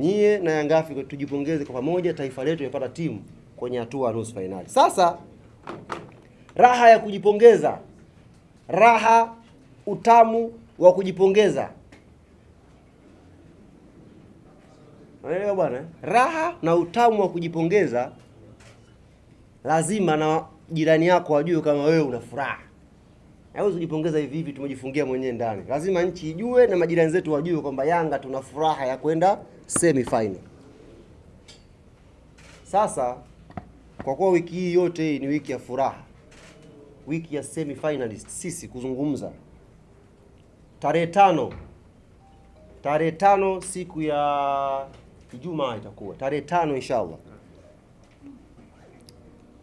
Young yangafi tujipongeze kwa pamoja, taifa letu imepata timu kwenye hatua nusu fainali. Sasa raha ya kujipongeza, raha utamu wa kujipongeza, unaelewa bwana? Raha na utamu wa kujipongeza, lazima na jirani yako wajue kama wewe una furaha. Hauwezi kujipongeza hivi hivi, tumejifungia mwenyewe ndani. Lazima nchi ijue na majirani zetu wajue kwamba Yanga tuna furaha ya kwenda semi final. Sasa kwa kuwa wiki hii yote hii ni wiki ya furaha, wiki ya semi finalist, sisi kuzungumza tarehe tano, tarehe tano siku ya Ijumaa itakuwa tarehe tano inshallah,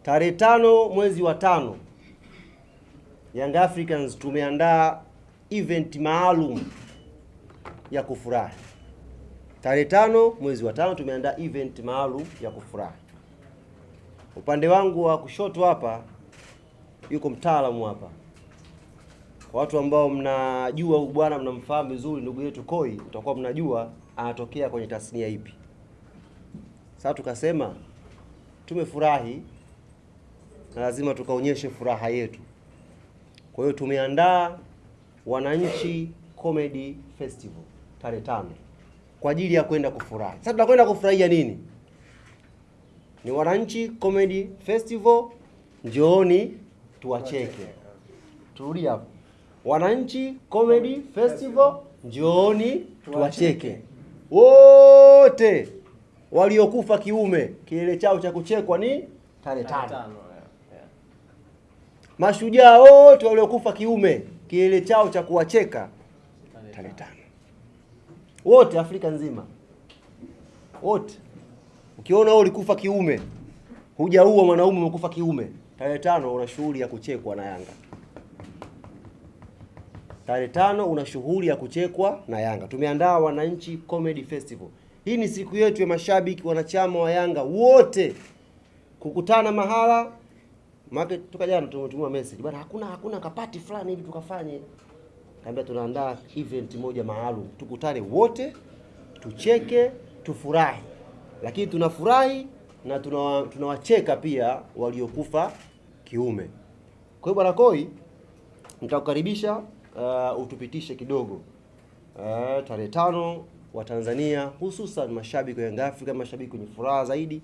tarehe tano mwezi wa tano Young Africans tumeandaa event maalum ya kufurahi. Tarehe tano mwezi wa tano tumeandaa event maalum ya kufurahi. Upande wangu wa kushoto hapa yuko mtaalamu hapa, kwa watu ambao mnajua huyu bwana, mnamfahamu vizuri, ndugu yetu Koi, utakuwa mnajua anatokea kwenye tasnia ipi. Sasa tukasema tumefurahi na lazima tukaonyeshe furaha yetu. Kwa hiyo tumeandaa Wananchi Comedy Festival tarehe tano kwa ajili ya kwenda kufurahi. Sasa tunakwenda kufurahia nini? Ni Wananchi Comedy Festival, njooni tuwacheke. Turudi hapo. Wananchi Comedy Festival, njooni tuwacheke. Wote waliokufa kiume, kilele chao cha kuchekwa ni tarehe tano. Mashujaa wote waliokufa kiume kilele chao cha kuwacheka tarehe tano. Wote Afrika nzima, wote. Ukiona wewe ulikufa kiume, hujaua mwanaume, umekufa kiume, tarehe tano una shughuli ya kuchekwa na Yanga. Tarehe tano una shughuli ya kuchekwa na Yanga. Tumeandaa Wananchi Comedy Festival. Hii ni siku yetu ya mashabiki wanachama wa Yanga wote kukutana mahala Maana toka jana tumetumwa message bwana, hakuna hakuna kapati fulani hivi tukafanye. Kaambia tunaandaa event moja maalum, tukutane wote, tucheke, tufurahi, lakini tunafurahi na tunawacheka tunawacheka pia waliokufa kiume. Kwa hiyo bwana Koi, nitakukaribisha uh, utupitishe kidogo uh, tarehe tano wa Tanzania hususan mashabiki wa Yanga Africa, mashabiki wenye furaha zaidi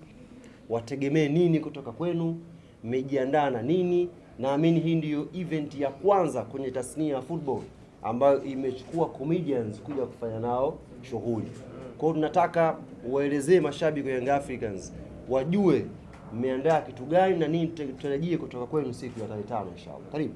wategemee nini kutoka kwenu? Mmejiandaa na nini? Naamini hii ndiyo event ya kwanza kwenye tasnia ya football ambayo imechukua comedians kuja kufanya nao shughuli. Kwa hiyo tunataka waelezee mashabiki wa Young Africans wajue mmeandaa kitu gani na nini tutarajie kutoka kwenu siku ya tarehe tano inshallah. Karibu.